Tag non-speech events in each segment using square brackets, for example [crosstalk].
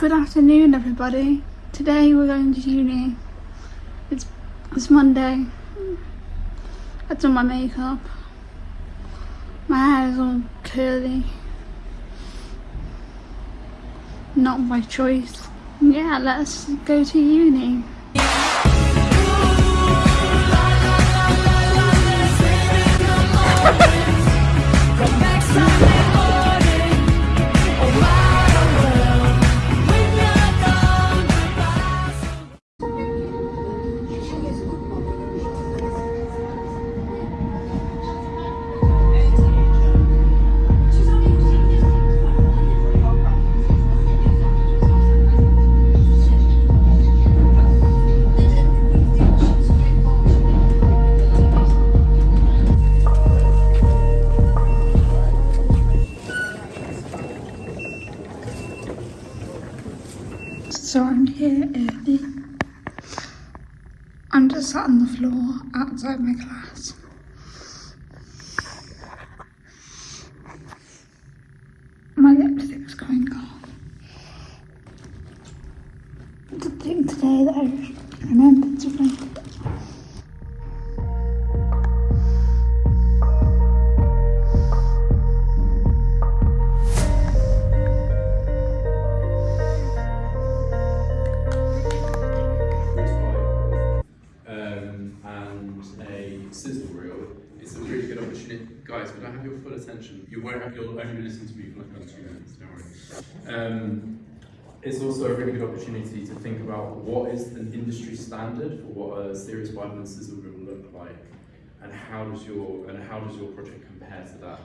Good afternoon, everybody. Today we're going to uni. It's it's Monday. I've done my makeup. My hair is all curly. Not by choice. Yeah, let's go to uni. So I'm here. I'm just sat on the floor outside my class. My lipstick was going off. A thing today that I attention? You won't have, you'll only be listening to me for like another two minutes, don't worry. Um, it's also a really good opportunity to think about what is an industry standard for what a series Bible and sizzle reel look like, and how does your and how does your project compare to that?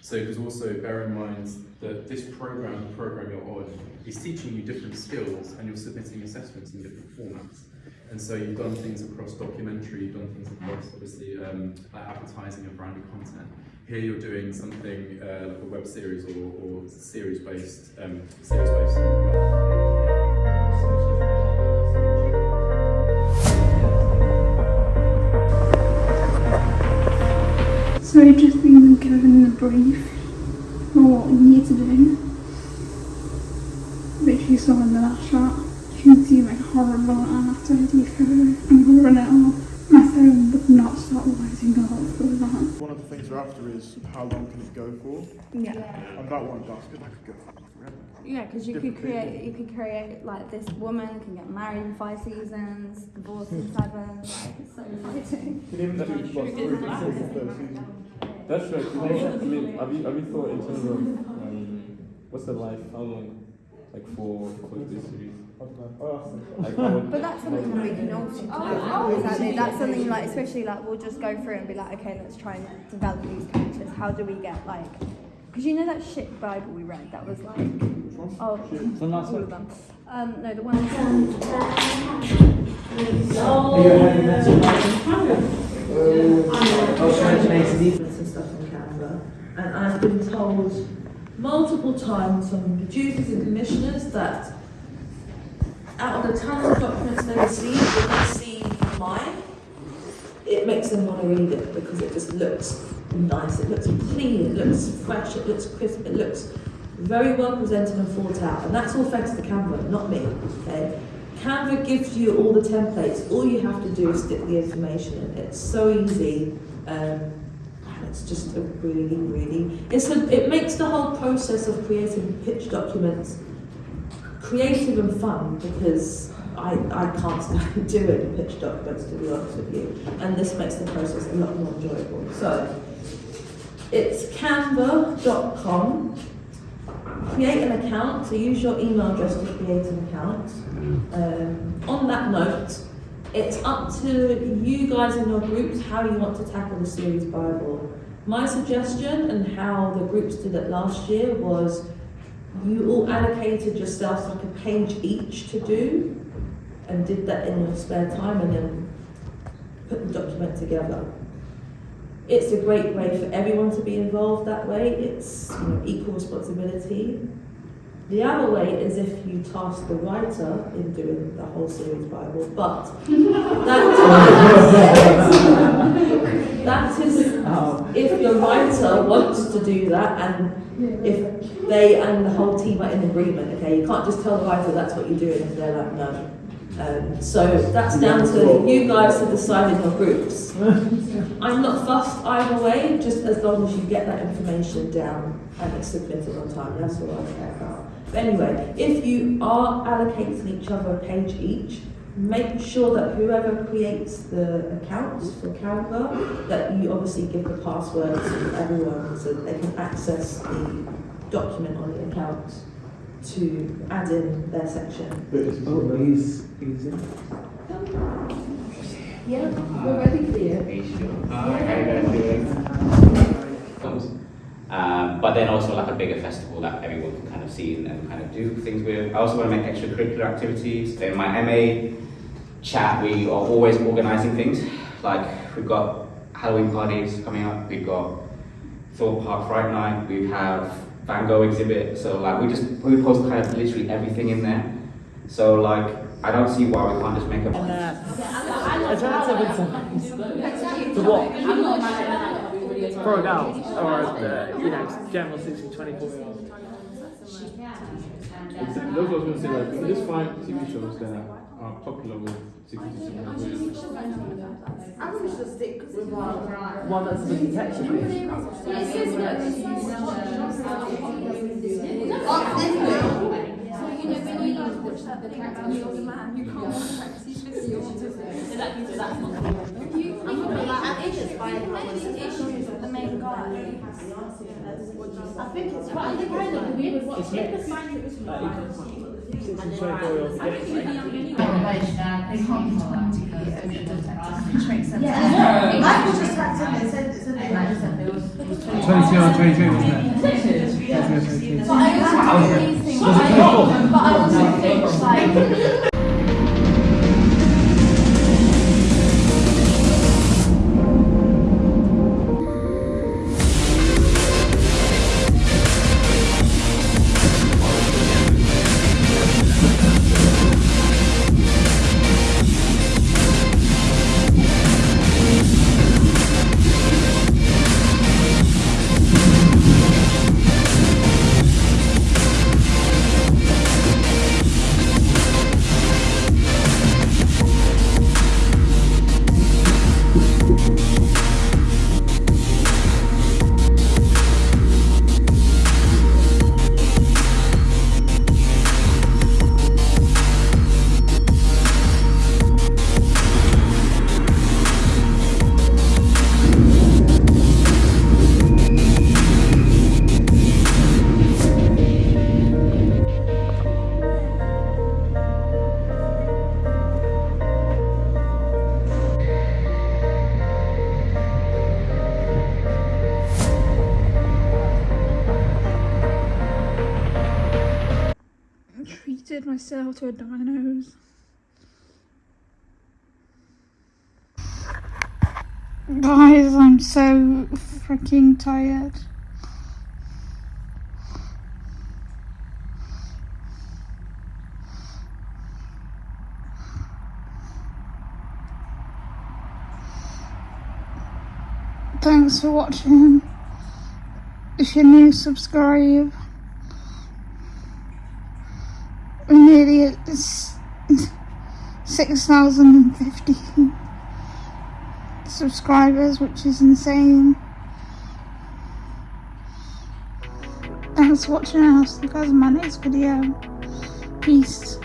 So, because also bear in mind that this program, the program you're on, is teaching you different skills, and you're submitting assessments in different formats. And so you've done things across documentary, you've done things across obviously um, like advertising and branded content. Here you're doing something uh, like a web series or, or series based, um, series based. So I've just been given the brief for what we need to do. Which you saw in the last shot. You can see my horrible and after I do photo, I'm covering it all. My phone would not stop lighting up for that. One of the things we're after is how long can it go for? Yeah. And that one basket, that could go for forever. Yeah, because you could create, people. you could create like this woman can get married in five seasons, divorced in seven. Like, it's so exciting. You [laughs] can even do what, three episodes. That's right. 'cause I mean, have you have you thought in terms of um, what's the life? How long? Like for for this series? I don't know. Oh, that's the- Like how would, But that's something that we can also do. Exactly. That's something like, especially like we'll just go through and be like, okay, let's try and develop these characters. How do we get like? Because you know that shit Bible we read that was like, oh, all of them. Um, no, the one. I was trying to make some movements and stuff on Canva, and I've been told multiple times from producers and commissioners that out of the of documents they receive, when they see mine, it makes them want to read it because it just looks nice, it looks clean, it looks fresh, it looks crisp, it looks very well presented and thought out, and that's all thanks to the Canva, not me. Okay, Canva gives you all the templates. All you have to do is stick the information in. It's so easy, um, it's just a really, really. It's a, it makes the whole process of creating pitch documents creative and fun because I, I can't stand [laughs] doing pitch documents to be honest with you, and this makes the process a lot more enjoyable. So it's canva.com. Create an account, so use your email address to create an account. Um, on that note, it's up to you guys in your groups how you want to tackle the series Bible. My suggestion and how the groups did it last year was you all allocated yourselves like a page each to do and did that in your spare time and then put the document together. It's a great way for everyone to be involved that way. It's you know, equal responsibility. The other way is if you task the writer in doing the whole series Bible, but that, [laughs] that is if your writer wants to do that and if they and the whole team are in agreement. Okay, you can't just tell the writer that's what you're doing if they're like no. Um, so that's down to you guys to decide in your groups. [laughs] I'm not fussed either way, just as long as you get that information down and it's submitted on time. That's all I care about. But anyway, if you are allocating each other a page each, make sure that whoever creates the accounts for Canva, that you obviously give the password to everyone so that they can access the document on the account to add in their section. Oh, he's, he's in. Yeah, we're ready for you. Um, but then also like a bigger festival that everyone can kind of see and, and kind of do things with. I also want to make extracurricular activities. In my MA chat, we are always organising things. Like we've got Halloween parties coming up. We've got Thorpe Park Fright Night. We have Van Gogh exhibit. So like we just we post kind of literally everything in there. So like I don't see why we can't just make a. Alternative to what? Throw it or uh, you know, general 60 24 year olds. That's what I was going to say, like, you can just find TV shows that are popular with 60 to 70 I think we should stick with one. One that's a bit detective I think it's quite independent. We would watch it. Like, you can 60 to 24 year olds get Michael just tapped in and said it's a bit like there was. 22 or 23, wasn't it? 22 or 23. But I also think, but I, but I also think like myself to a Domino's. Guys, I'm so freaking tired. Thanks for watching. If you're new, subscribe. We're nearly at 6,050 subscribers, which is insane. Thanks for watching. I'll see you guys in my next video. Peace.